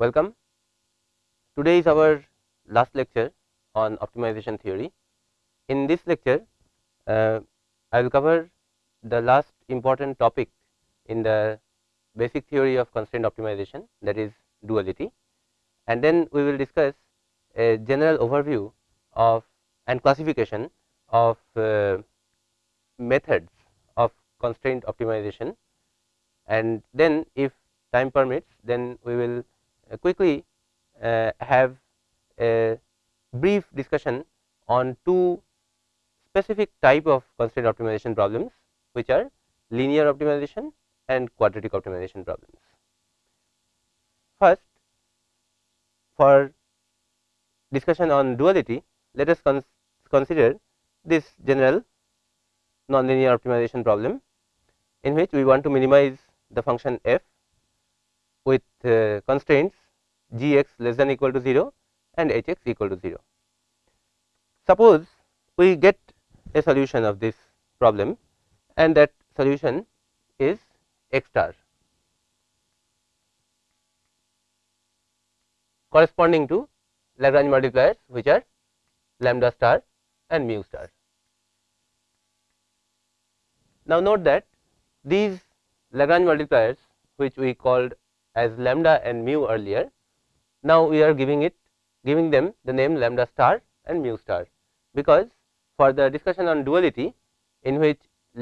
Welcome. Today is our last lecture on optimization theory. In this lecture, uh, I will cover the last important topic in the basic theory of constraint optimization that is duality and then we will discuss a general overview of and classification of uh, methods of constraint optimization and then if time permits then we will quickly uh, have a brief discussion on two specific type of constraint optimization problems which are linear optimization and quadratic optimization problems. First for discussion on duality let us cons consider this general nonlinear optimization problem in which we want to minimize the function f with uh, constraints g x less than equal to 0 and h x equal to 0. Suppose we get a solution of this problem and that solution is x star corresponding to Lagrange multipliers which are lambda star and mu star. Now, note that these Lagrange multipliers which we called as lambda and mu earlier, now we are giving it giving them the name lambda star and mu star, because for the discussion on duality in which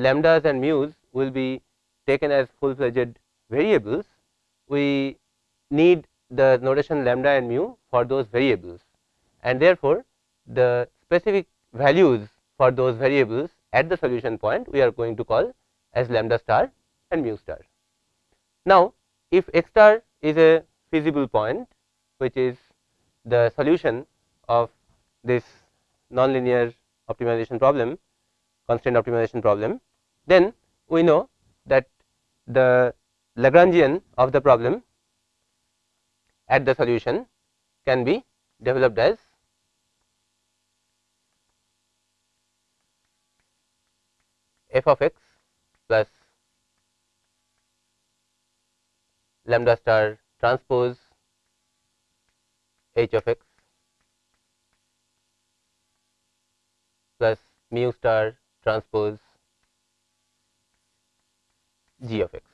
lambdas and mu's will be taken as full fledged variables, we need the notation lambda and mu for those variables. And therefore, the specific values for those variables at the solution point we are going to call as lambda star and mu star. Now, if x star is a feasible point which is the solution of this nonlinear optimization problem constraint optimization problem, then we know that the Lagrangian of the problem at the solution can be developed as f of x plus lambda star transpose h of x plus mu star transpose g of x.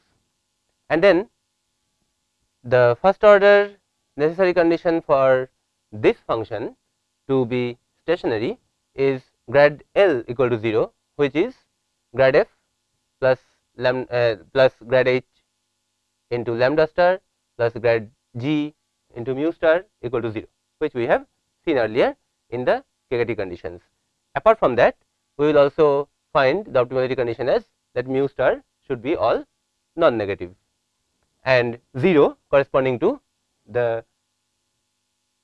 And then the first order necessary condition for this function to be stationary is grad L equal to 0 which is grad f plus lambda uh, plus grad h into lambda star plus grad g into mu star equal to 0 which we have seen earlier in the KKT conditions. Apart from that we will also find the optimality condition as that mu star should be all non negative and 0 corresponding to the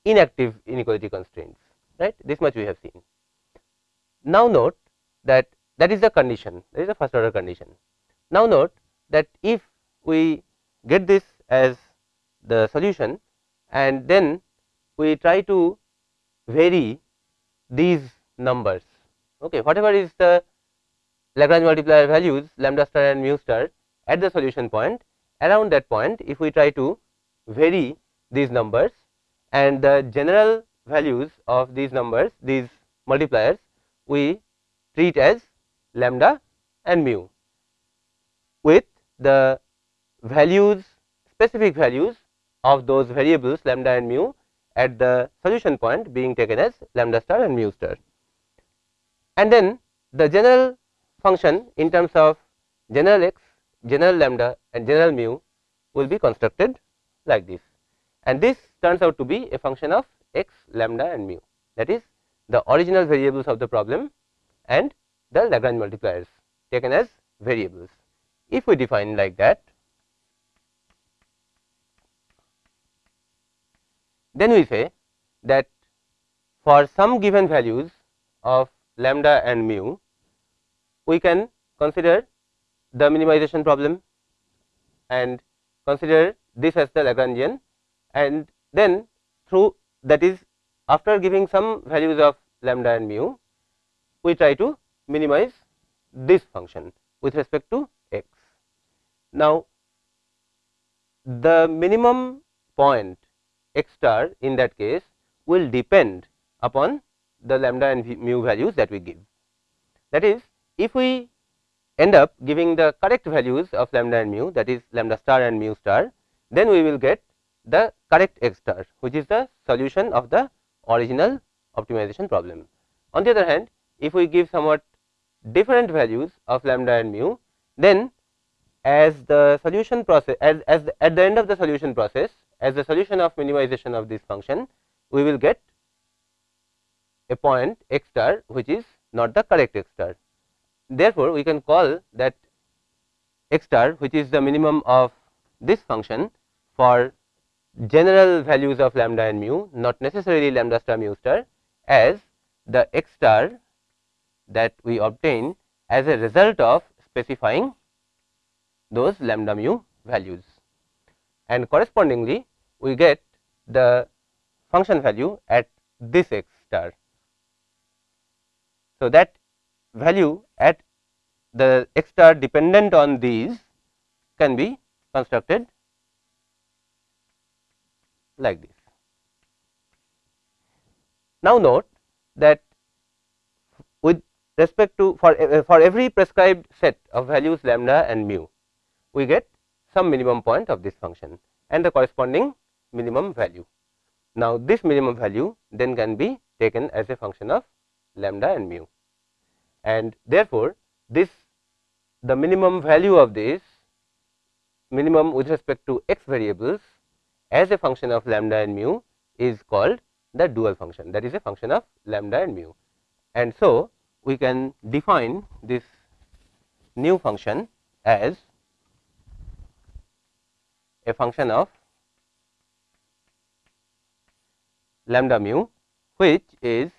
inactive inequality constraints right this much we have seen. Now note that that is the condition that is the first order condition. Now note that if we get this as the solution and then we try to vary these numbers. Okay whatever is the Lagrange multiplier values lambda star and mu star at the solution point around that point if we try to vary these numbers and the general values of these numbers these multipliers we treat as lambda and mu with the values specific values of those variables lambda and mu at the solution point being taken as lambda star and mu star. And then the general function in terms of general x, general lambda and general mu will be constructed like this and this turns out to be a function of x, lambda and mu that is the original variables of the problem and the Lagrange multipliers taken as variables. If we define like that, then we say that for some given values of lambda and mu, we can consider the minimization problem and consider this as the Lagrangian and then through that is after giving some values of lambda and mu, we try to minimize this function with respect to x. Now, the minimum point x star in that case will depend upon the lambda and mu values that we give. That is if we end up giving the correct values of lambda and mu that is lambda star and mu star, then we will get the correct x star which is the solution of the original optimization problem. On the other hand, if we give somewhat different values of lambda and mu, then as the solution process as, as the, at the end of the solution process as a solution of minimization of this function, we will get a point x star which is not the correct x star. Therefore, we can call that x star which is the minimum of this function for general values of lambda and mu not necessarily lambda star mu star as the x star that we obtain as a result of specifying those lambda mu values and correspondingly we get the function value at this x star. So, that value at the x star dependent on these can be constructed like this. Now, note that with respect to for, for every prescribed set of values lambda and mu, we get some minimum point of this function and the corresponding minimum value. Now, this minimum value then can be taken as a function of lambda and mu and therefore, this the minimum value of this minimum with respect to x variables as a function of lambda and mu is called the dual function that is a function of lambda and mu. And so, we can define this new function as a function of lambda mu which is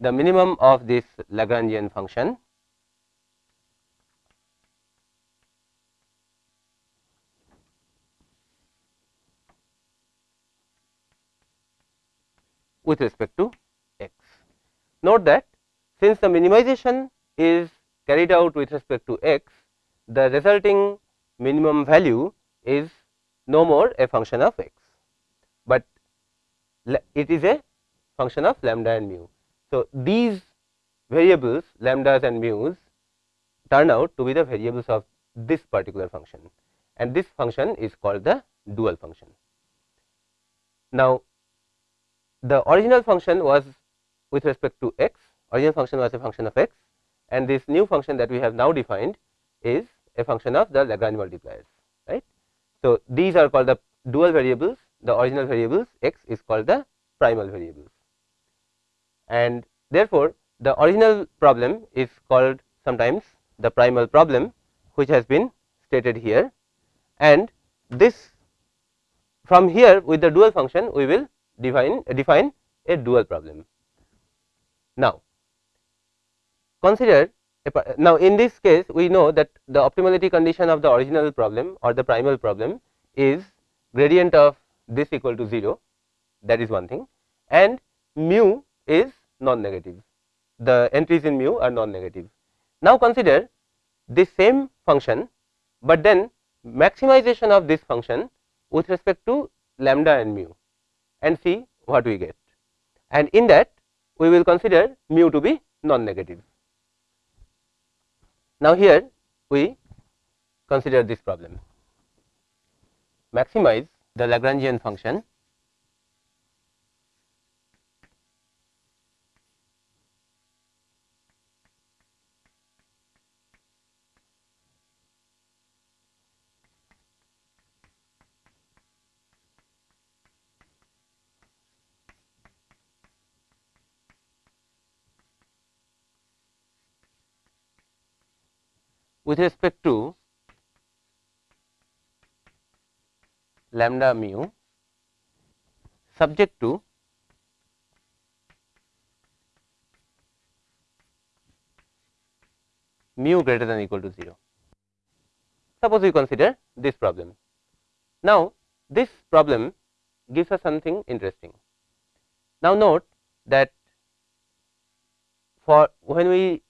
the minimum of this Lagrangian function with respect to x. Note that since the minimization is carried out with respect to x, the resulting minimum value is no more a function of x, it is a function of lambda and mu. So, these variables lambdas and mu's turn out to be the variables of this particular function and this function is called the dual function. Now, the original function was with respect to x, original function was a function of x and this new function that we have now defined is a function of the Lagrange multipliers, right. So, these are called the dual variables, the original variables x is called the primal variables and therefore, the original problem is called sometimes the primal problem which has been stated here and this from here with the dual function we will define define a dual problem. Now, consider now in this case we know that the optimality condition of the original problem or the primal problem is gradient of this equal to 0 that is one thing and mu is non negative the entries in mu are non negative. Now, consider this same function, but then maximization of this function with respect to lambda and mu and see what we get and in that we will consider mu to be non negative. Now, here we consider this problem maximize the Lagrangian function. With respect to lambda mu subject to mu greater than equal to 0. Suppose we consider this problem. Now, this problem gives us something interesting. Now, note that for when we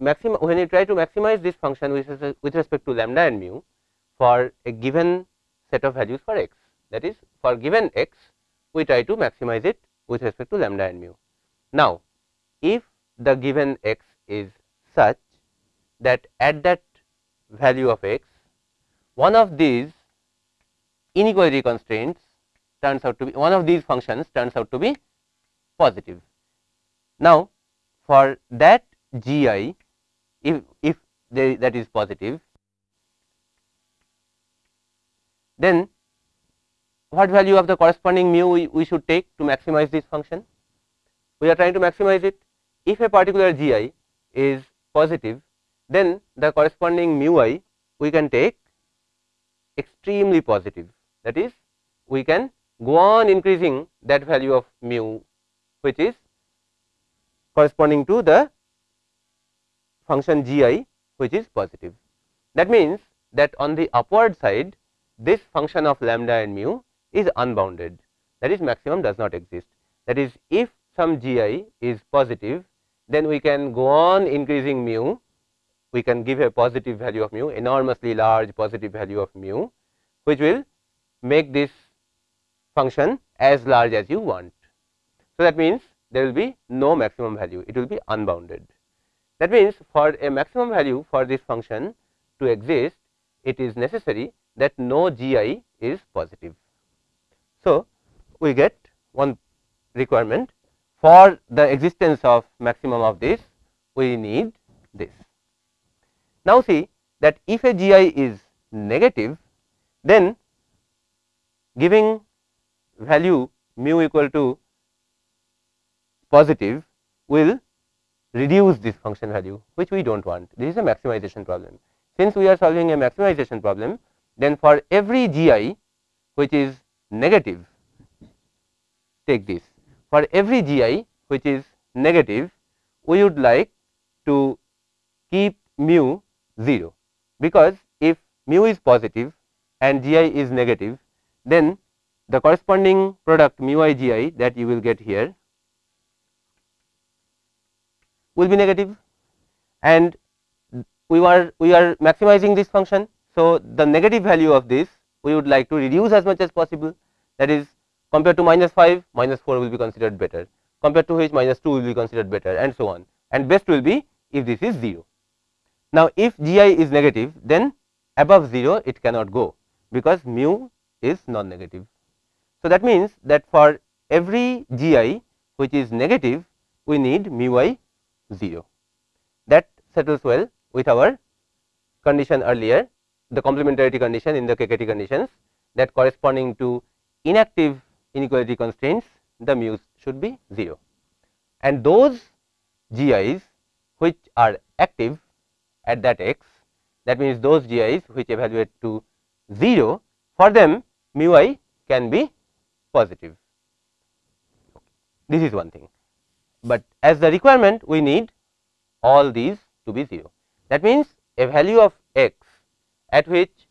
maximum when you try to maximize this function with respect to lambda and mu for a given set of values for x. that is for given x we try to maximize it with respect to lambda and mu. Now, if the given x is such that at that value of x one of these inequality constraints turns out to be one of these functions turns out to be positive. Now, for that g i if, if they, that is positive then what value of the corresponding mu we, we should take to maximize this function? We are trying to maximize it. If a particular g i is positive, then the corresponding mu i we can take extremely positive. That is, we can go on increasing that value of mu, which is corresponding to the function g i, which is positive. That means, that on the upward side this function of lambda and mu is unbounded that is maximum does not exist. That is if some g i is positive then we can go on increasing mu we can give a positive value of mu enormously large positive value of mu which will make this function as large as you want. So, that means there will be no maximum value it will be unbounded. That means for a maximum value for this function to exist it is necessary that no g i is positive. So, we get one requirement for the existence of maximum of this we need this. Now, see that if a g i is negative then giving value mu equal to positive will reduce this function value which we do not want this is a maximization problem. Since we are solving a maximization problem then for every g i which is negative take this. For every g i which is negative we would like to keep mu 0 because if mu is positive and g i is negative then the corresponding product mu i g i that you will get here will be negative. And we are we are maximizing this function so, the negative value of this we would like to reduce as much as possible. That is compared to minus 5 minus 4 will be considered better. Compared to which minus 2 will be considered better and so on. And best will be if this is 0. Now, if g i is negative then above 0 it cannot go because mu is non negative. So, that means that for every g i which is negative we need mu i 0 that settles well with our condition earlier the complementarity condition in the KKT conditions that corresponding to inactive inequality constraints the mu's should be 0 and those GIs which are active at that x that means those GIs which evaluate to 0 for them mu i can be positive. This is one thing, but as the requirement we need all these to be 0. That means, a value of x at which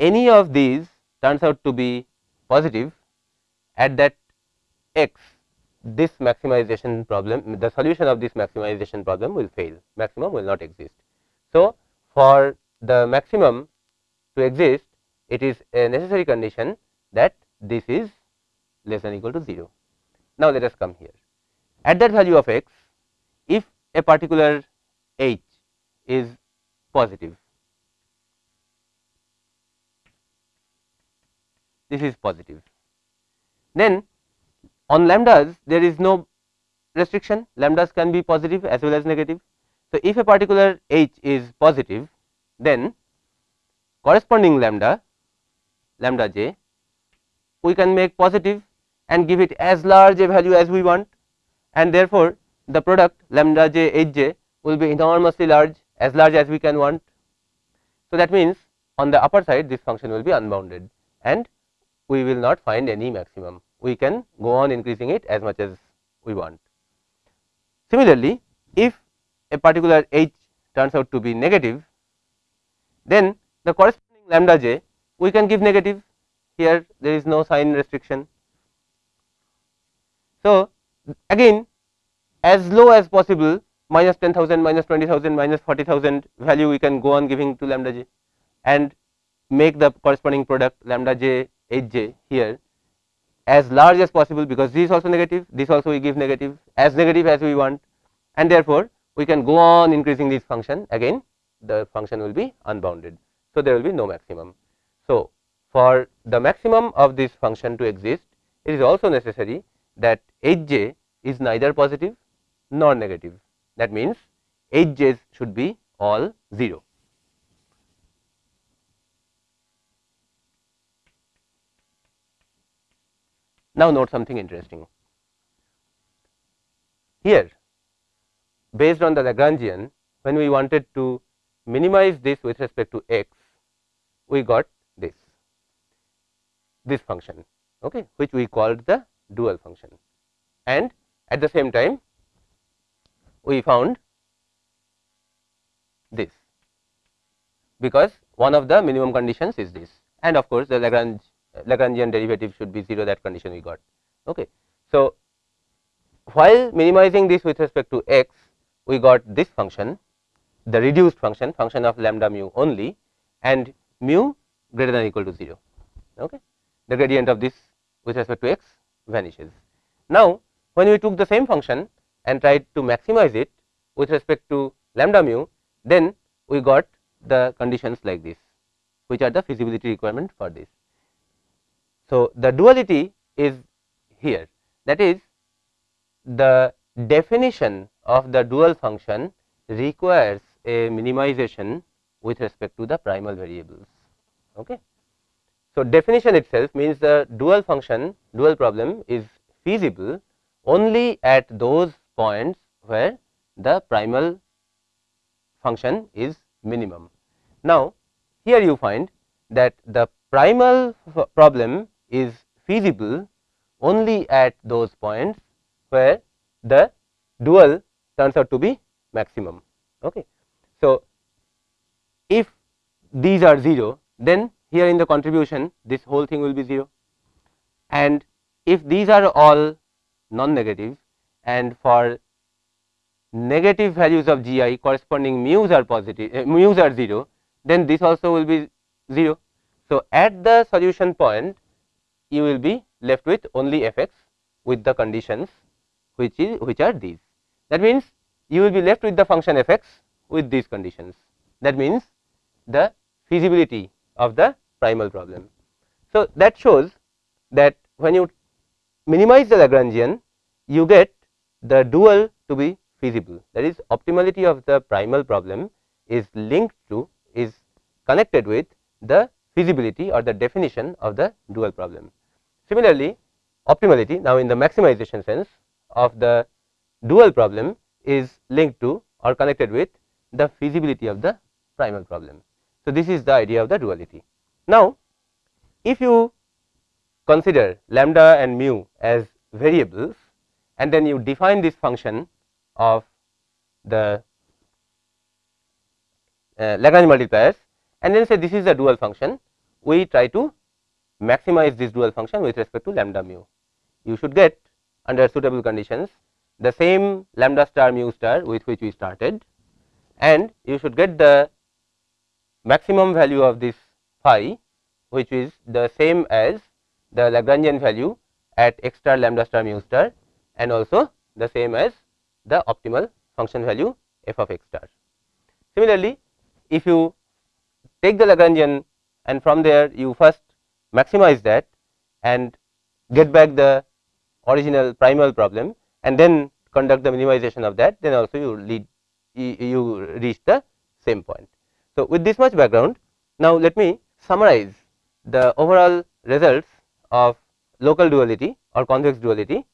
any of these turns out to be positive at that x this maximization problem the solution of this maximization problem will fail maximum will not exist. So, for the maximum to exist it is a necessary condition that this is less than equal to 0. Now, let us come here at that value of x if a particular h is positive this is positive. Then on lambdas there is no restriction lambdas can be positive as well as negative. So, if a particular h is positive then corresponding lambda lambda j we can make positive and give it as large a value as we want and therefore, the product lambda j h j will be enormously large as large as we can want. So, that means on the upper side this function will be unbounded and we will not find any maximum. We can go on increasing it as much as we want. Similarly, if a particular h turns out to be negative, then the corresponding lambda j we can give negative here there is no sign restriction. So, again as low as possible minus 10,000, minus 20,000, minus 40,000 value we can go on giving to lambda j and make the corresponding product lambda j h j here as large as possible because this is also negative, this also we give negative as negative as we want and therefore, we can go on increasing this function again the function will be unbounded. So, there will be no maximum. So, for the maximum of this function to exist it is also necessary that h j is neither positive nor negative that means h j's should be all 0. Now, note something interesting. Here based on the Lagrangian when we wanted to minimize this with respect to x, we got this, this function okay, which we called the dual function. And at the same time we found this. Because one of the minimum conditions is this. And of course, the Lagrange Lagrangian derivative should be 0 that condition we got. Okay. So, while minimizing this with respect to x we got this function the reduced function function of lambda mu only and mu greater than equal to 0. Okay. The gradient of this with respect to x vanishes. Now, when we took the same function and tried to maximize it with respect to lambda mu then we got the conditions like this which are the feasibility requirement for this. So, the duality is here that is the definition of the dual function requires a minimization with respect to the primal variables. Okay. So, definition itself means the dual function dual problem is feasible only at those points where the primal function is minimum. Now, here you find that the primal problem is feasible only at those points where the dual turns out to be maximum. Okay. So, if these are 0 then here in the contribution this whole thing will be 0 and if these are all non negative and for negative values of g i corresponding mu's are positive uh, mu's are 0 then this also will be 0. So, at the solution point you will be left with only f x with the conditions which is which are these. That means, you will be left with the function f x with these conditions that means, the feasibility of the primal problem. So, that shows that when you minimize the Lagrangian you get the dual to be feasible that is optimality of the primal problem is linked to is connected with the feasibility or the definition of the dual problem. Similarly, optimality now in the maximization sense of the dual problem is linked to or connected with the feasibility of the primal problem. So, this is the idea of the duality. Now, if you consider lambda and mu as variables and then you define this function of the uh, Lagrange multipliers and then say this is a dual function, we try to maximize this dual function with respect to lambda mu. You should get under suitable conditions the same lambda star mu star with which we started and you should get the maximum value of this phi which is the same as the Lagrangian value at x star lambda star mu star and also the same as the optimal function value f of x star. Similarly, if you take the Lagrangian and from there you first maximize that and get back the original primal problem and then conduct the minimization of that then also you lead you reach the same point. So, with this much background now let me summarize the overall results of local duality or convex duality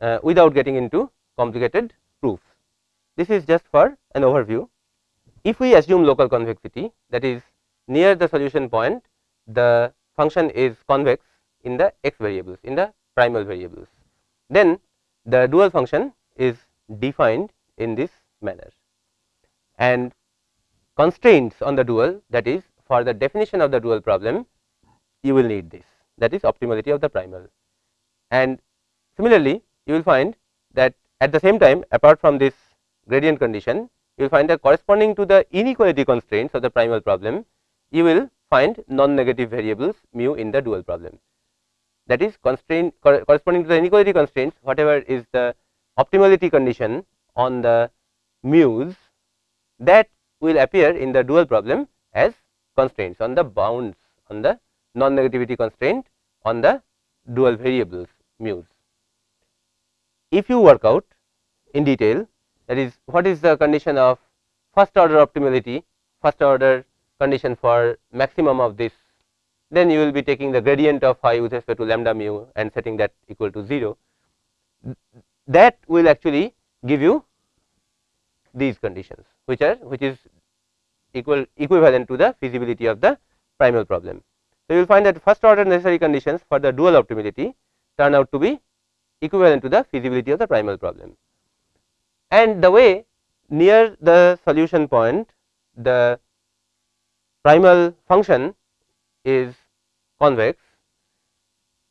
uh, without getting into complicated proofs. This is just for an overview. If we assume local convexity that is near the solution point the function is convex in the x variables in the primal variables. Then the dual function is defined in this manner. And constraints on the dual that is for the definition of the dual problem you will need this. That is optimality of the primal. And similarly you will find that at the same time apart from this gradient condition you will find that corresponding to the inequality constraints of the primal problem you will find non negative variables mu in the dual problem that is constraint corresponding to the inequality constraints whatever is the optimality condition on the mu's that will appear in the dual problem as constraints on the bounds on the non negativity constraint on the dual variables mu's. If you work out in detail that is what is the condition of first order optimality first order condition for maximum of this then you will be taking the gradient of phi with respect to lambda mu and setting that equal to 0 that will actually give you these conditions which are which is equal equivalent to the feasibility of the primal problem. So, you will find that first order necessary conditions for the dual optimality turn out to be equivalent to the feasibility of the primal problem. And the way near the solution point the primal function is convex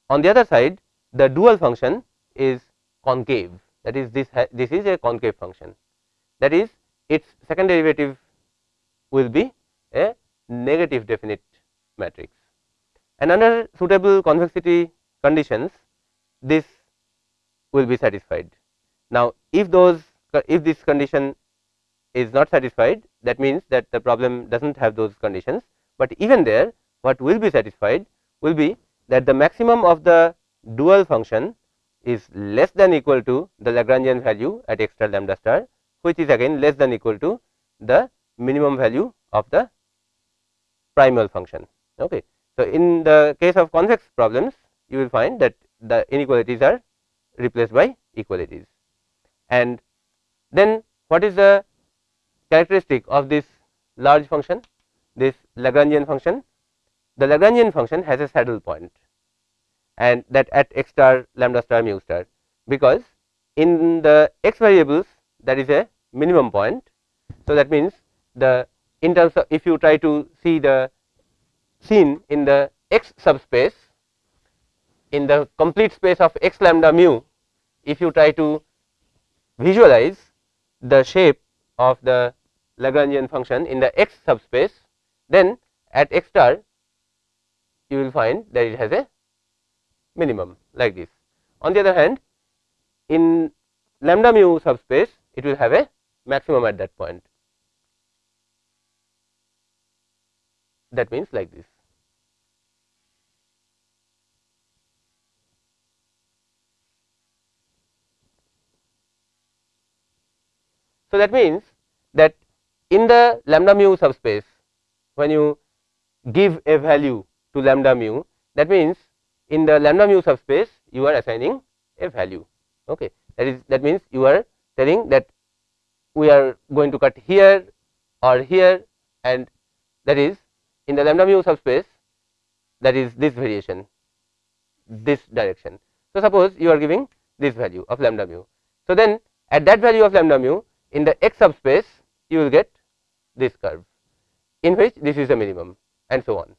on the other side the dual function is concave that is this this is a concave function that is its second derivative will be a negative definite matrix. And under suitable convexity conditions, this will be satisfied. Now, if those if this condition is not satisfied that means that the problem does not have those conditions, but even there what will be satisfied will be that the maximum of the dual function is less than equal to the Lagrangian value at x star lambda star which is again less than equal to the minimum value of the primal function. Okay. So, in the case of convex problems you will find that the inequalities are replaced by equalities. And then what is the characteristic of this large function this Lagrangian function? The Lagrangian function has a saddle point and that at x star lambda star mu star because in the x variables that is a minimum point. So, that means the in terms of if you try to see the scene in the x subspace in the complete space of x lambda mu if you try to visualize the shape of the Lagrangian function in the x subspace then at x star you will find that it has a minimum like this. On the other hand in lambda mu subspace it will have a maximum at that point. That means like this. So, that means that in the lambda mu subspace when you give a value to lambda mu that means in the lambda mu subspace you are assigning a value okay that is that means you are telling that we are going to cut here or here and that is in the lambda mu subspace that is this variation this direction. So, suppose you are giving this value of lambda mu. So, then at that value of lambda mu in the x subspace you will get this curve in which this is the minimum and so on.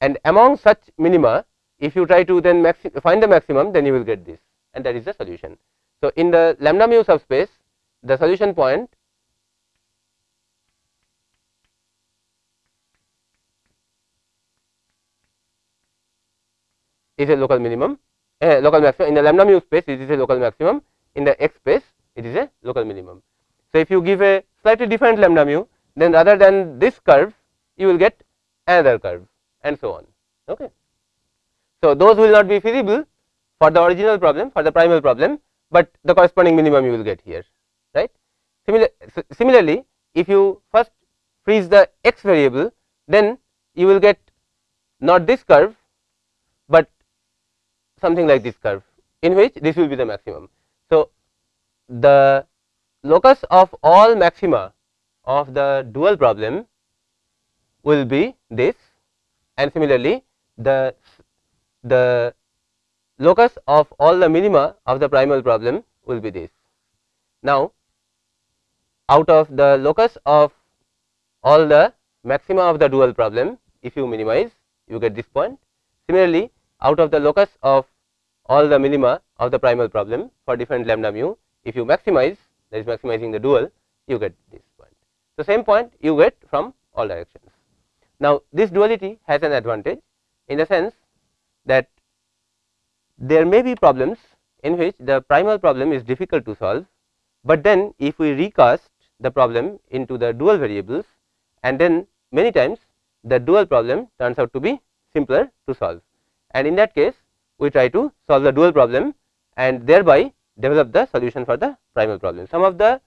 And among such minima if you try to then find the maximum then you will get this and that is the solution. So, in the lambda mu subspace the solution point is a local minimum a local maximum in the lambda mu space it is a local maximum in the x space it is a local minimum. So, if you give a slightly different lambda mu then rather than this curve you will get another curve and so on. Okay. So, those will not be feasible for the original problem for the primal problem, but the corresponding minimum you will get here right. Similar, similarly, if you first freeze the x variable then you will get not this curve, but something like this curve in which this will be the maximum. So, the locus of all maxima of the dual problem will be this and similarly the the locus of all the minima of the primal problem will be this. Now, out of the locus of all the maxima of the dual problem if you minimize you get this point. Similarly, out of the locus of all the minima of the primal problem for different lambda mu if you maximize that is maximizing the dual you get this. The same point you get from all directions. Now, this duality has an advantage in the sense that there may be problems in which the primal problem is difficult to solve, but then if we recast the problem into the dual variables and then many times the dual problem turns out to be simpler to solve and in that case we try to solve the dual problem and thereby develop the solution for the primal problem. Some of the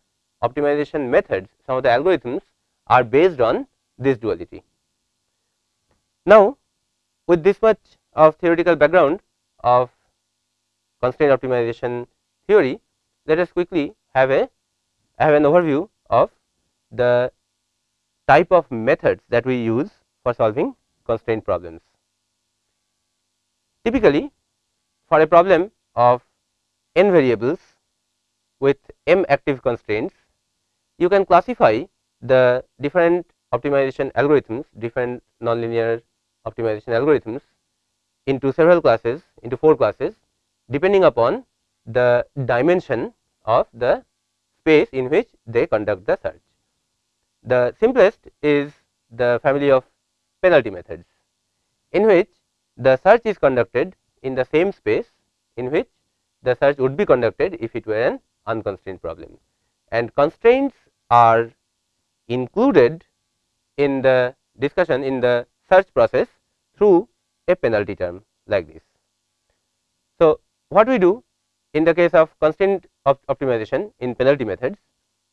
optimization methods, some of the algorithms are based on this duality. Now, with this much of theoretical background of constraint optimization theory, let us quickly have a have an overview of the type of methods that we use for solving constraint problems. Typically, for a problem of n variables with m active constraints, you can classify the different optimization algorithms, different nonlinear optimization algorithms into several classes, into 4 classes depending upon the dimension of the space in which they conduct the search. The simplest is the family of penalty methods, in which the search is conducted in the same space in which the search would be conducted if it were an unconstrained problem. And constraints are included in the discussion in the search process through a penalty term like this. So, what we do in the case of constraint of optimization in penalty methods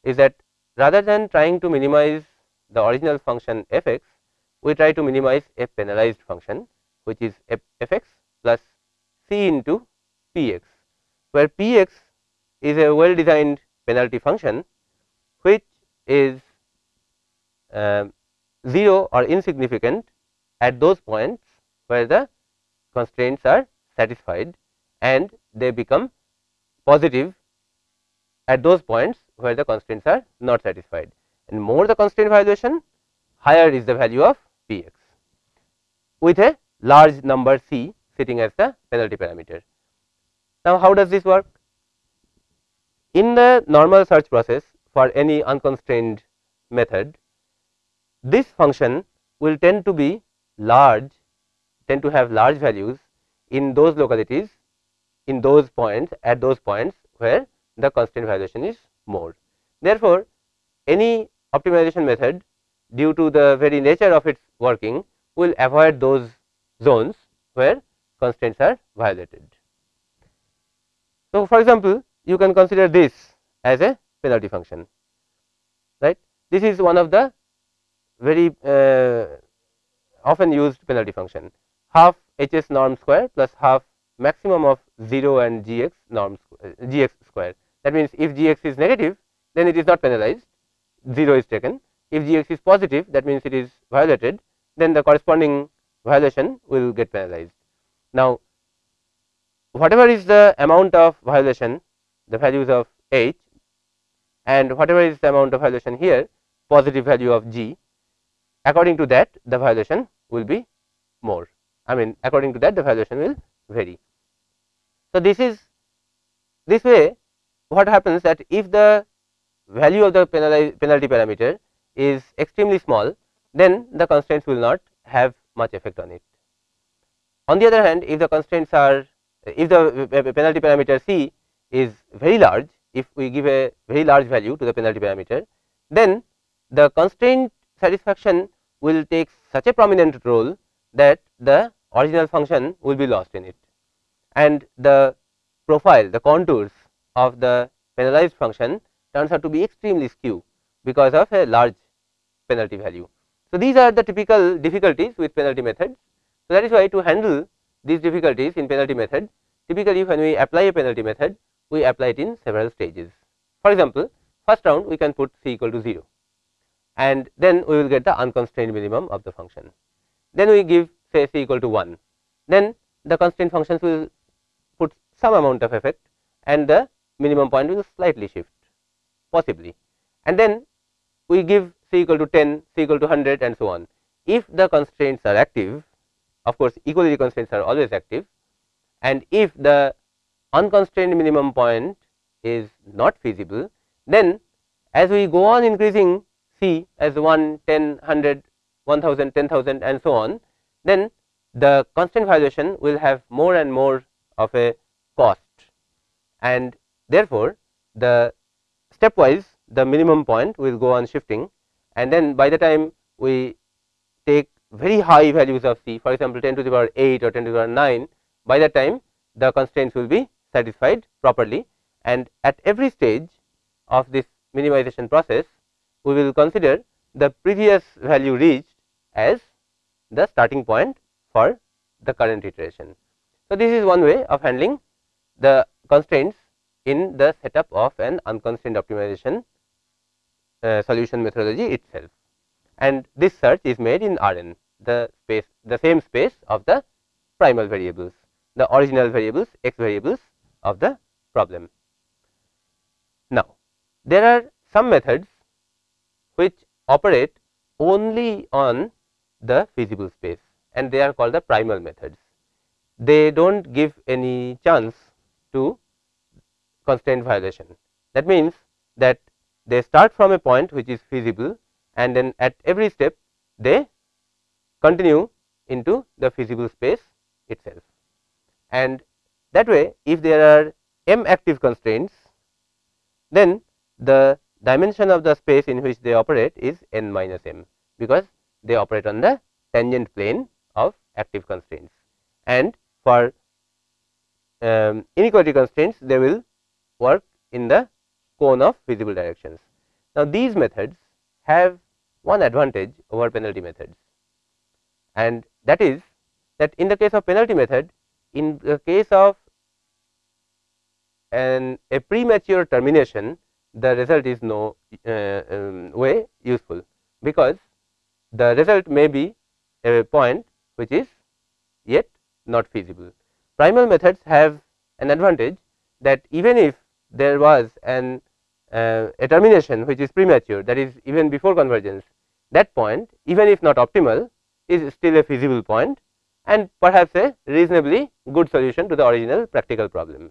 is that rather than trying to minimize the original function f x, we try to minimize a penalized function which is f x plus c into p x, where p x is a well designed penalty function which is uh, 0 or insignificant at those points where the constraints are satisfied and they become positive at those points where the constraints are not satisfied and more the constraint violation higher is the value of p x with a large number c sitting as the penalty parameter. Now, how does this work? In the normal search process for any unconstrained method, this function will tend to be large, tend to have large values in those localities, in those points, at those points where the constraint violation is more. Therefore, any optimization method due to the very nature of its working will avoid those zones where constraints are violated. So, for example, you can consider this as a penalty function right. This is one of the very uh, often used penalty function half h s norm square plus half maximum of 0 and g x norm uh, g x square. That means, if g x is negative then it is not penalized 0 is taken if g x is positive that means it is violated then the corresponding violation will get penalized. Now, whatever is the amount of violation the values of h and whatever is the amount of violation here positive value of g according to that the violation will be more I mean according to that the violation will vary. So, this is this way what happens that if the value of the penalty parameter is extremely small then the constraints will not have much effect on it. On the other hand if the constraints are if the uh, uh, penalty parameter c is very large if we give a very large value to the penalty parameter then the constraint satisfaction will take such a prominent role that the original function will be lost in it and the profile the contours of the penalized function turns out to be extremely skew because of a large penalty value. So, these are the typical difficulties with penalty methods. So, that is why to handle these difficulties in penalty method typically when we apply a penalty method we apply it in several stages. For example, first round we can put c equal to 0 and then we will get the unconstrained minimum of the function. Then we give say c equal to 1, then the constraint functions will put some amount of effect and the minimum point will slightly shift possibly and then we give c equal to 10, c equal to 100 and so on. If the constraints are active of course, equality constraints are always active and if the unconstrained minimum point is not feasible then as we go on increasing c as 1, 10, 100, 1000, 10,000 and so on then the constraint violation will have more and more of a cost. And therefore, the stepwise the minimum point will go on shifting. And then by the time we take very high values of c for example, 10 to the power 8 or 10 to the power 9 by that time the constraints will be satisfied properly and at every stage of this minimization process we will consider the previous value reached as the starting point for the current iteration. So, this is one way of handling the constraints in the setup of an unconstrained optimization uh, solution methodology itself and this search is made in Rn the space the same space of the primal variables the original variables x variables of the problem. Now, there are some methods which operate only on the feasible space and they are called the primal methods. They do not give any chance to constraint violation. That means, that they start from a point which is feasible and then at every step they continue into the feasible space itself. And that way if there are m active constraints then the dimension of the space in which they operate is n minus m because they operate on the tangent plane of active constraints and for um, inequality constraints they will work in the cone of feasible directions. Now, these methods have one advantage over penalty methods and that is that in the case of penalty method in the case of an a premature termination the result is no uh, um, way useful because the result may be a point which is yet not feasible. Primal methods have an advantage that even if there was an uh, a termination which is premature that is even before convergence that point even if not optimal is still a feasible point and perhaps a reasonably good solution to the original practical problem.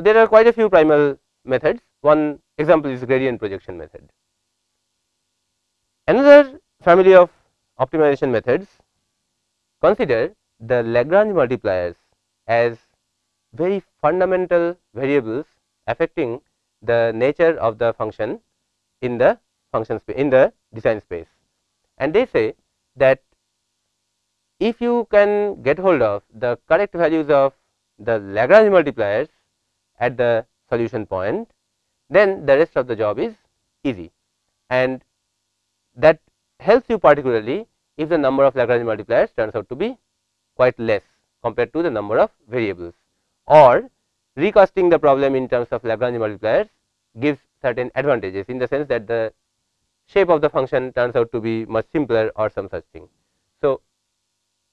So, there are quite a few primal methods one example is gradient projection method. Another family of optimization methods consider the Lagrange multipliers as very fundamental variables affecting the nature of the function in the function space in the design space. And they say that if you can get hold of the correct values of the Lagrange multipliers at the solution point, then the rest of the job is easy. And that helps you particularly if the number of Lagrange multipliers turns out to be quite less compared to the number of variables. Or recasting the problem in terms of Lagrange multipliers gives certain advantages in the sense that the shape of the function turns out to be much simpler or some such thing. So,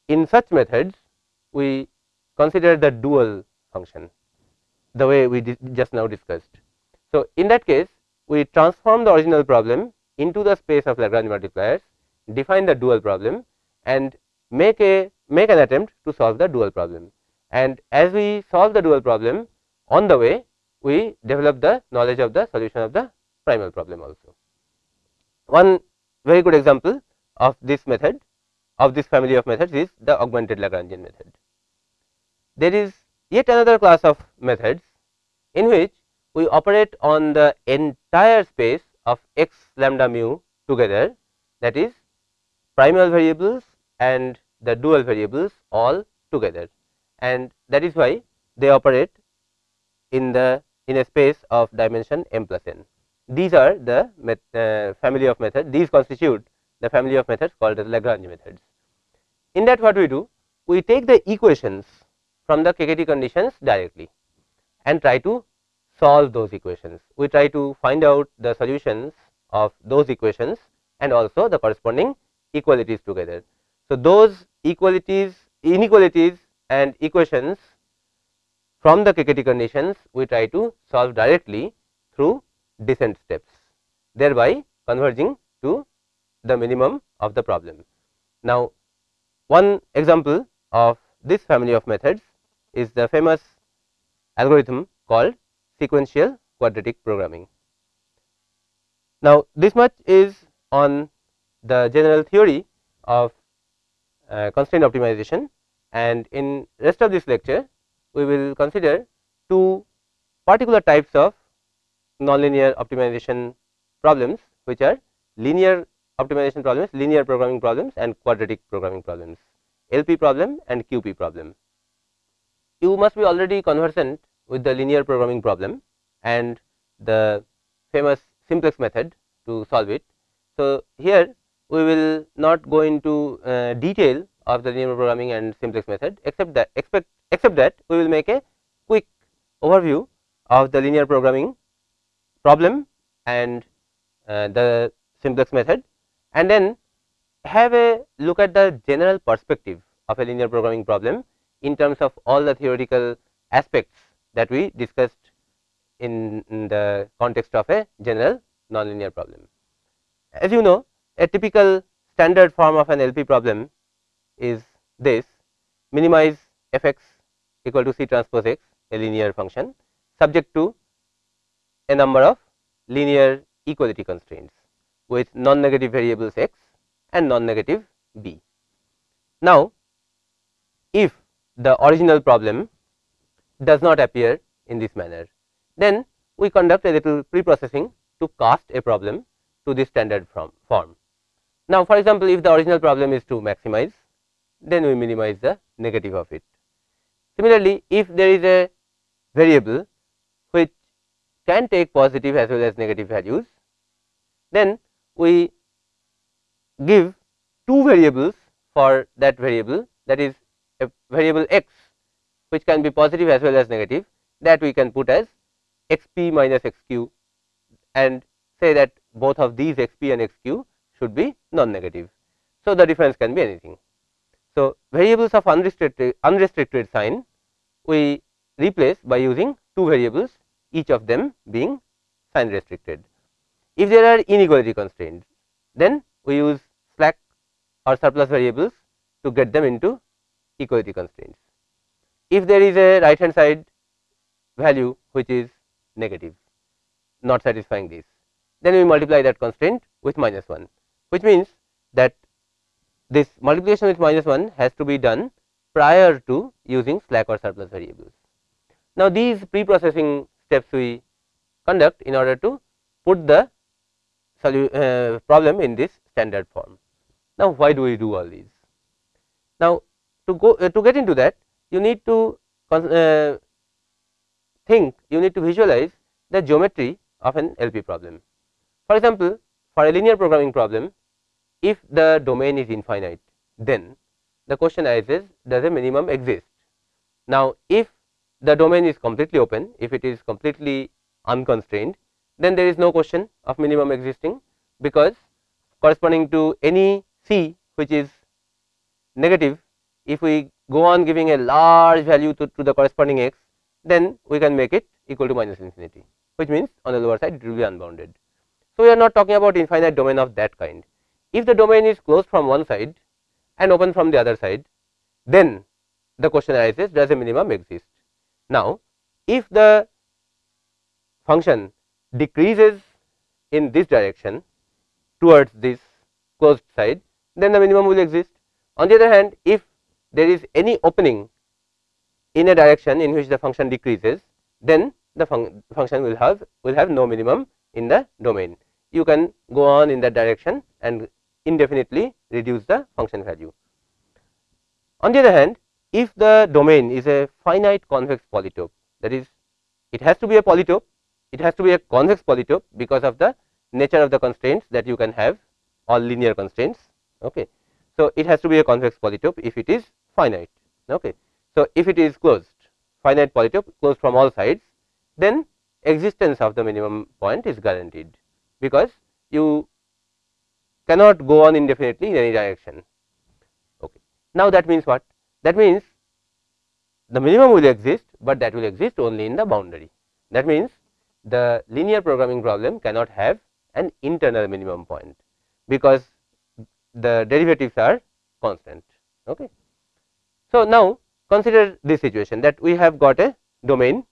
in such methods we consider the dual function the way we just now discussed. So, in that case we transform the original problem into the space of Lagrange multipliers, define the dual problem and make a make an attempt to solve the dual problem. And as we solve the dual problem on the way we develop the knowledge of the solution of the primal problem also. One very good example of this method of this family of methods is the augmented Lagrangian method. There is yet another class of methods in which we operate on the entire space of x lambda mu together that is primal variables and the dual variables all together and that is why they operate in the in a space of dimension m plus n. These are the met, uh, family of methods these constitute the family of methods called as Lagrange methods. In that what we do we take the equations from the KKT conditions directly and try to solve those equations. We try to find out the solutions of those equations and also the corresponding equalities together. So, those equalities inequalities and equations from the KKT conditions we try to solve directly through descent steps thereby converging to the minimum of the problem. Now, one example of this family of methods is the famous algorithm called sequential quadratic programming. Now, this much is on the general theory of uh, constraint optimization and in rest of this lecture we will consider two particular types of nonlinear optimization problems which are linear optimization problems, linear programming problems and quadratic programming problems, LP problem and QP problem. You must be already conversant with the linear programming problem and the famous simplex method to solve it. So, here we will not go into uh, detail of the linear programming and simplex method except that expect except that we will make a quick overview of the linear programming problem and uh, the simplex method and then have a look at the general perspective of a linear programming problem in terms of all the theoretical aspects that we discussed in, in the context of a general nonlinear problem. As you know a typical standard form of an LP problem is this minimize f x equal to c transpose x a linear function subject to a number of linear equality constraints with non-negative variables x and non-negative b. Now, if the original problem does not appear in this manner, then we conduct a little pre-processing to cast a problem to this standard form. Now, for example, if the original problem is to maximize, then we minimize the negative of it. Similarly, if there is a variable which can take positive as well as negative values, then we give two variables for that variable that is a variable x which can be positive as well as negative that we can put as x p minus x q and say that both of these x p and x q should be non negative. So, the difference can be anything. So, variables of unrestricted, unrestricted sign we replace by using two variables each of them being sign restricted. If there are inequality constraints then we use slack or surplus variables to get them into equality constraints. If there is a right hand side value which is negative not satisfying this then we multiply that constraint with minus 1 which means that this multiplication with minus 1 has to be done prior to using slack or surplus variables. Now, these pre-processing steps we conduct in order to put the uh, problem in this standard form. Now, why do we do all these? Now, to go uh, to get into that you need to uh, think you need to visualize the geometry of an LP problem. For example, for a linear programming problem if the domain is infinite then the question arises does a minimum exist. Now, if the domain is completely open if it is completely unconstrained then there is no question of minimum existing because corresponding to any c which is negative if we go on giving a large value to, to the corresponding x then we can make it equal to minus infinity which means on the lower side it will be unbounded. So, we are not talking about infinite domain of that kind if the domain is closed from one side and open from the other side, then the question arises does a minimum exist. Now, if the function decreases in this direction towards this closed side, then the minimum will exist. On the other hand, if there is any opening in a direction in which the function decreases, then the fun function will have will have no minimum in the domain. You can go on in that direction and indefinitely reduce the function value. On the other hand, if the domain is a finite convex polytope that is it has to be a polytope, it has to be a convex polytope because of the nature of the constraints that you can have all linear constraints. Okay. So, it has to be a convex polytope if it is finite. Okay. So, if it is closed finite polytope closed from all sides then existence of the minimum point is guaranteed because you cannot go on indefinitely in any direction. Okay. Now, that means what? That means the minimum will exist, but that will exist only in the boundary. That means the linear programming problem cannot have an internal minimum point, because the derivatives are constant. Okay. So, now consider this situation that we have got a domain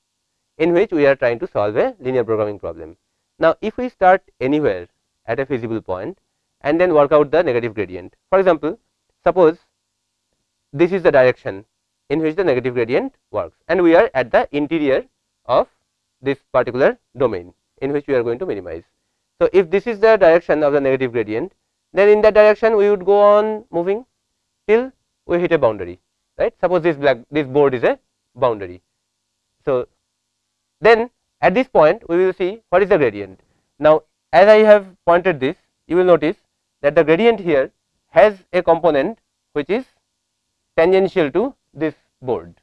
in which we are trying to solve a linear programming problem. Now, if we start anywhere at a feasible point and then work out the negative gradient. For example, suppose this is the direction in which the negative gradient works and we are at the interior of this particular domain in which we are going to minimize. So, if this is the direction of the negative gradient then in that direction we would go on moving till we hit a boundary right suppose this black this board is a boundary. So, then at this point we will see what is the gradient. Now, as I have pointed this you will notice that the gradient here has a component which is tangential to this board.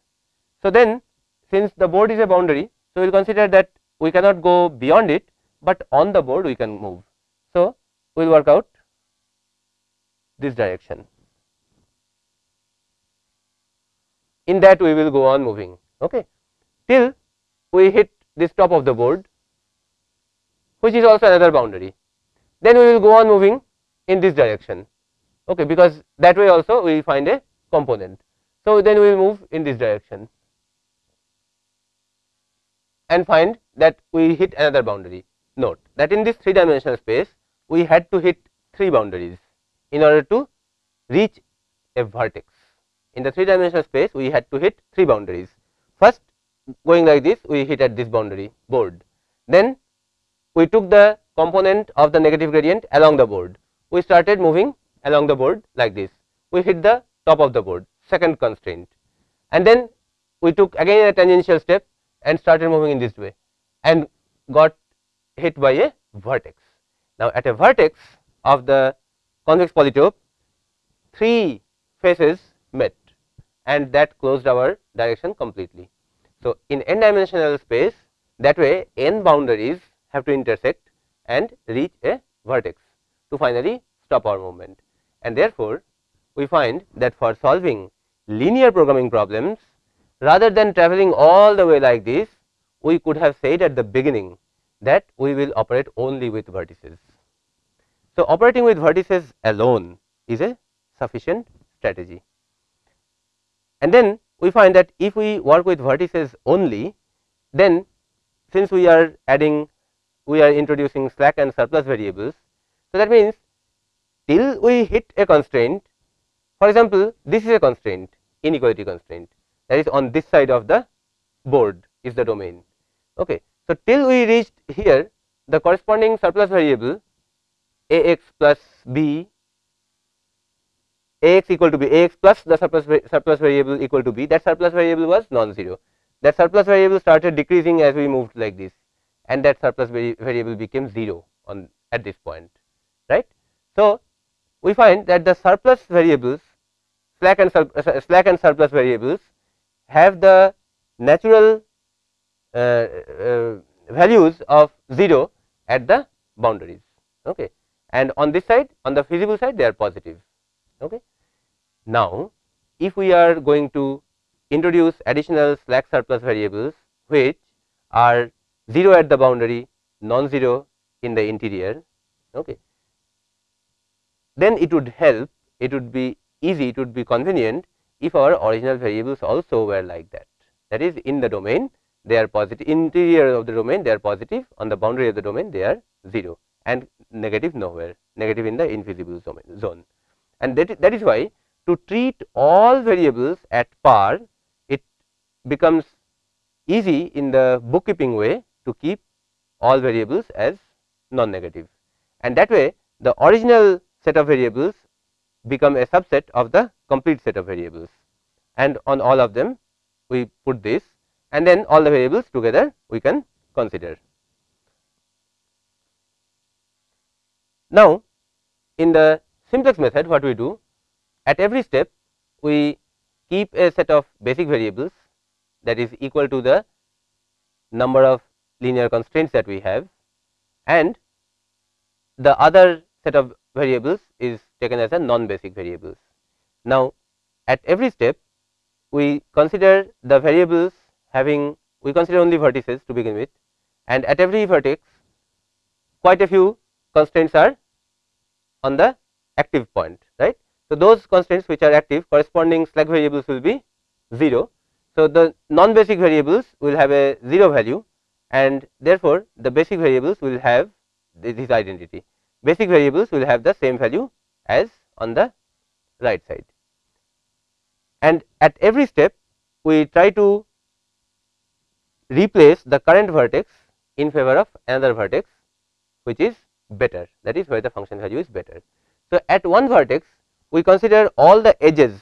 So, then since the board is a boundary, so we will consider that we cannot go beyond it, but on the board we can move. So, we will work out this direction. In that we will go on moving okay, till we hit this top of the board which is also another boundary. Then we will go on moving in this direction okay, because that way also we find a component. So, then we will move in this direction and find that we hit another boundary. Note that in this 3 dimensional space we had to hit 3 boundaries in order to reach a vertex. In the 3 dimensional space we had to hit 3 boundaries. First going like this we hit at this boundary board. Then we took the component of the negative gradient along the board. We started moving along the board like this. We hit the top of the board second constraint and then we took again a tangential step and started moving in this way and got hit by a vertex. Now, at a vertex of the convex polytope three faces met and that closed our direction completely. So, in n dimensional space that way n boundaries have to intersect and reach a vertex to finally stop our movement and therefore, we find that for solving linear programming problems rather than traveling all the way like this we could have said at the beginning that we will operate only with vertices. So, operating with vertices alone is a sufficient strategy and then we find that if we work with vertices only then since we are adding we are introducing slack and surplus variables. So, that means till we hit a constraint for example, this is a constraint inequality constraint that is on this side of the board is the domain. Okay. So, till we reached here the corresponding surplus variable a x plus b a x equal to b a x plus the surplus surplus variable equal to b that surplus variable was non-zero. That surplus variable started decreasing as we moved like this and that surplus variable became 0 on at this point right. So, we find that the surplus variables slack and uh, slack and surplus variables have the natural uh, uh, values of 0 at the boundaries okay? And on this side on the feasible side they are positive okay now if we are going to introduce additional slack surplus variables which are 0 at the boundary non-zero in the interior okay. Then it would help it would be easy it would be convenient if our original variables also were like that. That is in the domain they are positive interior of the domain they are positive on the boundary of the domain they are 0 and negative nowhere negative in the infeasible zone. And that that is why to treat all variables at par it becomes easy in the bookkeeping way to keep all variables as non negative and that way the original set of variables become a subset of the complete set of variables. And on all of them we put this and then all the variables together we can consider. Now, in the simplex method what we do at every step we keep a set of basic variables that is equal to the number of linear constraints that we have and the other set of variables is taken as a non basic variables. Now, at every step we consider the variables having we consider only vertices to begin with and at every vertex quite a few constraints are on the active point right. So, those constraints which are active corresponding slack variables will be 0. So, the non basic variables will have a 0 value and therefore, the basic variables will have this identity basic variables will have the same value as on the right side. And at every step we try to replace the current vertex in favor of another vertex which is better that is where the function value is better. So, at one vertex we consider all the edges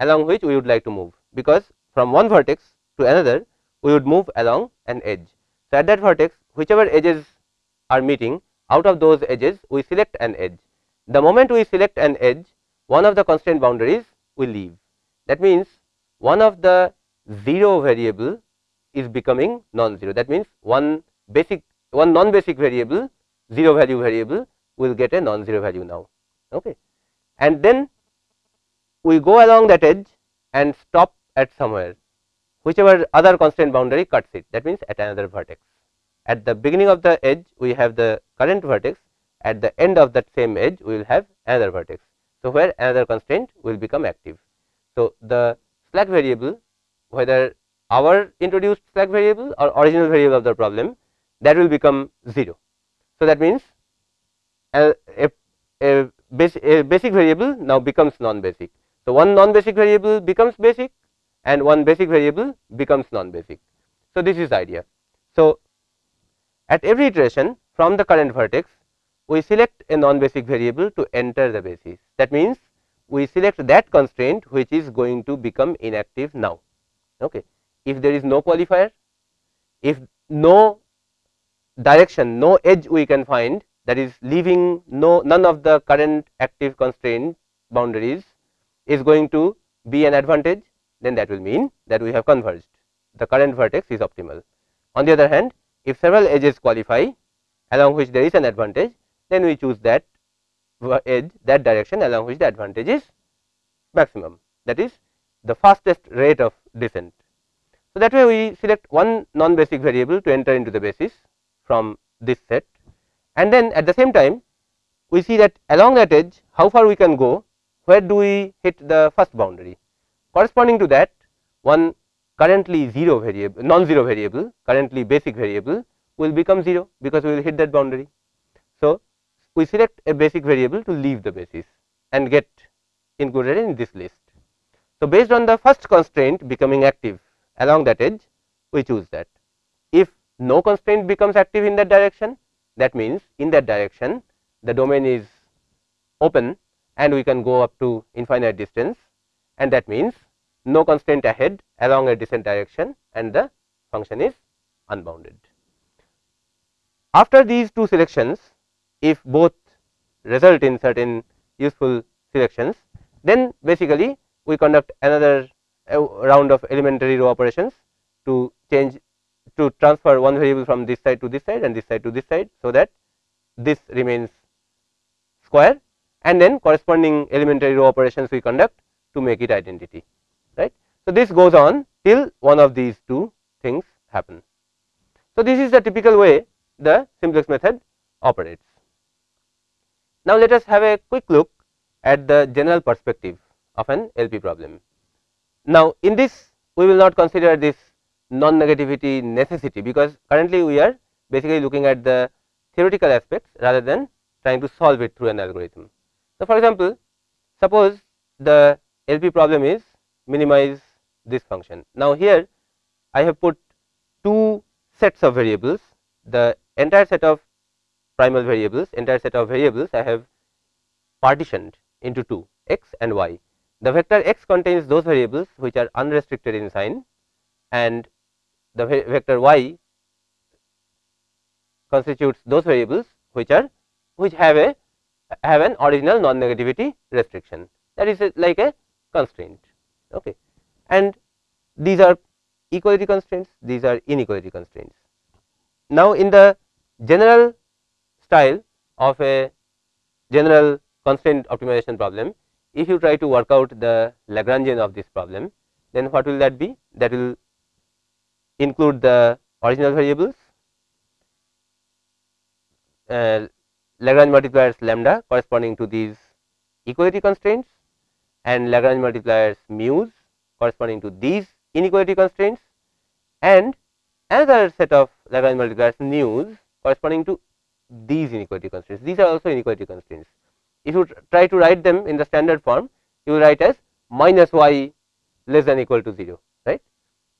along which we would like to move because from one vertex to another we would move along an edge. So, at that vertex whichever edges are meeting out of those edges we select an edge. The moment we select an edge one of the constraint boundaries will leave that means one of the 0 variable is becoming non-zero that means one basic one non basic variable 0 value variable will get a non-zero value now. Okay. And then we go along that edge and stop at somewhere whichever other constraint boundary cuts it that means at another vertex. At the beginning of the edge we have the current vertex at the end of that same edge we will have another vertex. So, where another constraint will become active. So, the slack variable whether our introduced slack variable or original variable of the problem that will become 0. So, that means uh, a, a, a, basic, a basic variable now becomes non basic. So, one non basic variable becomes basic and one basic variable becomes non basic. So, this is the idea. So, at every iteration from the current vertex we select a non basic variable to enter the basis that means we select that constraint which is going to become inactive now. Okay. If there is no qualifier, if no direction no edge we can find that is leaving no none of the current active constraint boundaries is going to be an advantage then that will mean that we have converged the current vertex is optimal. On the other hand if several edges qualify along which there is an advantage then we choose that edge that direction along which the advantage is maximum that is the fastest rate of descent. So, that way we select one non basic variable to enter into the basis from this set and then at the same time we see that along that edge how far we can go where do we hit the first boundary corresponding to that one currently 0 variable non zero variable currently basic variable will become 0 because we will hit that boundary. So, we select a basic variable to leave the basis and get included in this list. So, based on the first constraint becoming active along that edge we choose that. If no constraint becomes active in that direction that means in that direction the domain is open and we can go up to infinite distance and that means no constraint ahead along a descent direction and the function is unbounded. After these two selections if both result in certain useful selections then basically we conduct another uh, round of elementary row operations to change to transfer one variable from this side to this side and this side to this side. So, that this remains square and then corresponding elementary row operations we conduct to make it identity right. So, this goes on till one of these two things happen. So, this is the typical way the simplex method operates. Now, let us have a quick look at the general perspective of an LP problem. Now, in this we will not consider this non negativity necessity because currently we are basically looking at the theoretical aspects rather than trying to solve it through an algorithm. So, for example, suppose the LP problem is minimize this function. Now, here I have put two sets of variables the entire set of primal variables entire set of variables I have partitioned into two x and y. The vector x contains those variables which are unrestricted in sign and the vector y constitutes those variables which are which have a have an original non negativity restriction. That is a, like a constraint. Okay. And these are equality constraints these are inequality constraints. Now in the general style of a general constraint optimization problem if you try to work out the lagrangian of this problem then what will that be? That will include the original variables, uh, Lagrange multipliers lambda corresponding to these equality constraints and Lagrange multipliers mu's corresponding to these inequality constraints and another set of Lagrange multipliers nu's corresponding to these inequality constraints. These are also inequality constraints. If you try to write them in the standard form, you write as minus y less than equal to 0, right.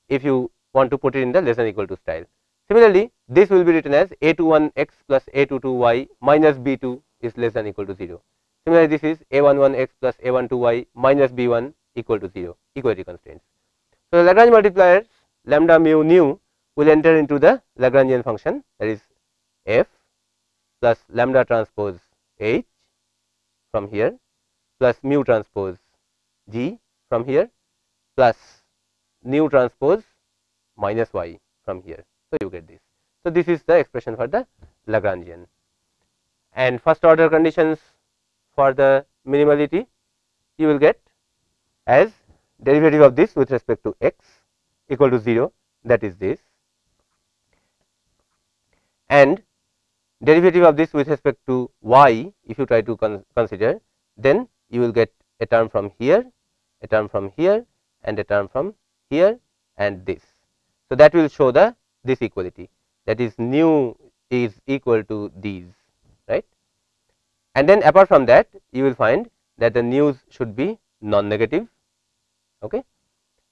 if you want to put it in the less than equal to style. Similarly, this will be written as a 2 1 x plus a 2 2 y minus b 2 is less than equal to 0. Similarly, this is a 1 1 x plus a 1 2 y minus b 1 equal to 0 equality constraints. So, Lagrange multipliers lambda mu nu will enter into the Lagrangian function that is f plus lambda transpose h from here plus mu transpose g from here plus nu transpose minus y from here. So, you get this. So, this is the expression for the Lagrangian and first order conditions for the minimality you will get as derivative of this with respect to x equal to 0 that is this and derivative of this with respect to y if you try to con consider then you will get a term from here a term from here and a term from here and this. So, that will show the this equality that is nu is equal to these right? And then apart from that you will find that the nu's should be non negative okay?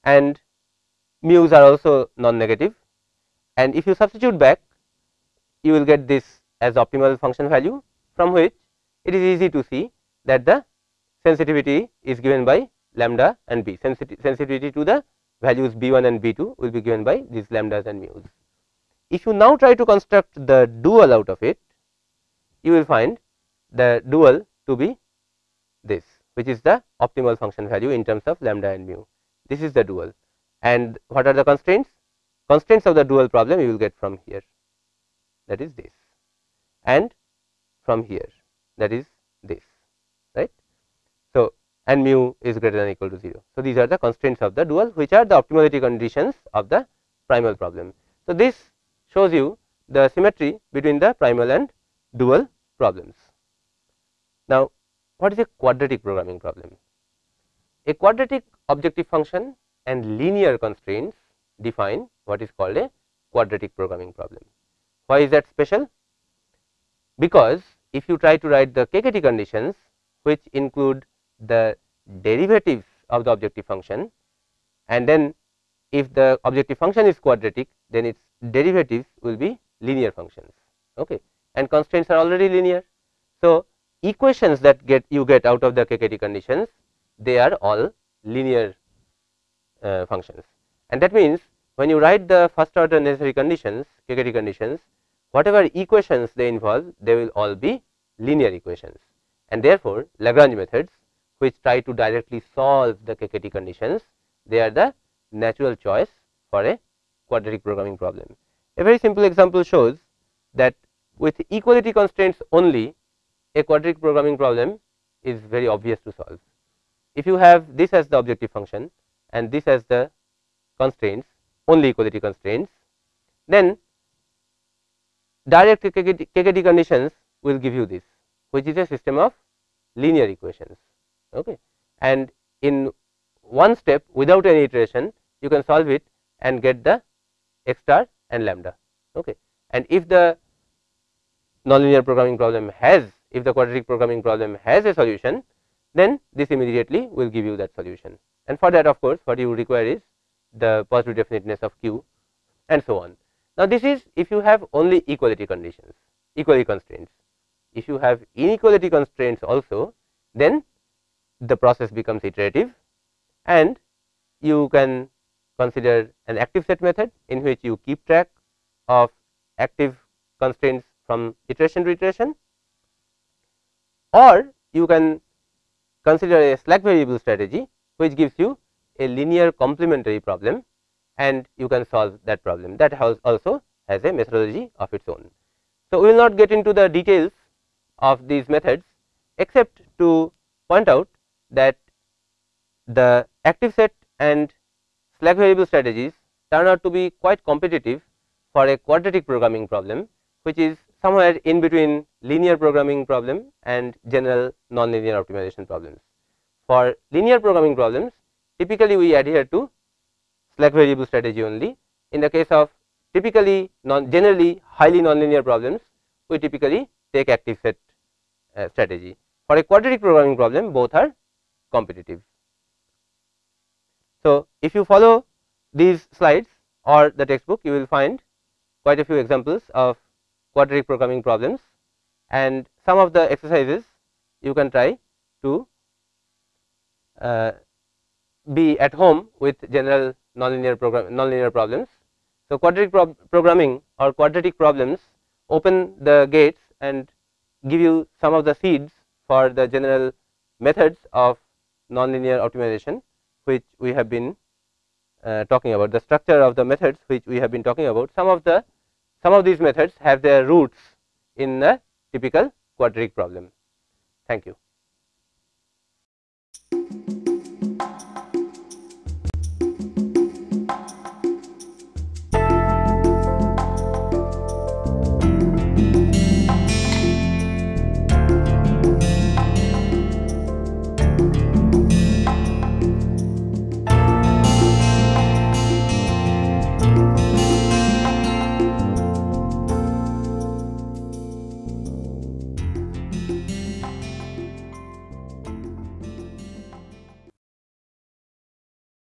And mu's are also non negative and if you substitute back you will get this as optimal function value from which it is easy to see that the sensitivity is given by lambda and b sensitivity to the values b 1 and b 2 will be given by these lambdas and mu's. If you now try to construct the dual out of it you will find the dual to be this which is the optimal function value in terms of lambda and mu. This is the dual and what are the constraints? Constraints of the dual problem you will get from here that is this and from here that is this right. So, and mu is greater than equal to 0. So, these are the constraints of the dual which are the optimality conditions of the primal problem. So, this shows you the symmetry between the primal and dual problems. Now, what is a quadratic programming problem? A quadratic objective function and linear constraints define what is called a quadratic programming problem. Why is that special? Because if you try to write the KKT conditions which include the derivatives of the objective function and then if the objective function is quadratic then its derivatives will be linear functions. Okay? And constraints are already linear. So, equations that get you get out of the KKT conditions they are all linear uh, functions. And that means when you write the first order necessary conditions KKT conditions whatever equations they involve they will all be linear equations. And therefore Lagrange methods which try to directly solve the KKT conditions they are the natural choice for a quadratic programming problem. A very simple example shows that with equality constraints only a quadratic programming problem is very obvious to solve. If you have this as the objective function and this as the constraints only equality constraints then direct KKT, KKT conditions will give you this which is a system of linear equations okay. And in one step without any iteration you can solve it and get the x star and lambda. Okay. And if the nonlinear programming problem has if the quadratic programming problem has a solution then this immediately will give you that solution. And for that of course what you require is the positive definiteness of q and so on. Now, this is if you have only equality conditions equality constraints. If you have inequality constraints also then the process becomes iterative and you can consider an active set method in which you keep track of active constraints from iteration to iteration or you can consider a slack variable strategy which gives you a linear complementary problem and you can solve that problem that has also has a methodology of its own. So, we will not get into the details of these methods except to point out that the active set and slack variable strategies turn out to be quite competitive for a quadratic programming problem which is somewhere in between linear programming problem and general nonlinear optimization problems. For linear programming problems typically we adhere to slack variable strategy only. In the case of typically non generally highly nonlinear problems we typically take active set uh, strategy. For a quadratic programming problem both are competitive. So, if you follow these slides or the textbook you will find quite a few examples of quadratic programming problems and some of the exercises you can try to uh, be at home with general nonlinear program nonlinear problems. So, quadratic pro programming or quadratic problems open the gates and give you some of the seeds for the general methods of nonlinear optimization which we have been uh, talking about the structure of the methods which we have been talking about some of the some of these methods have their roots in a typical quadratic problem. Thank you.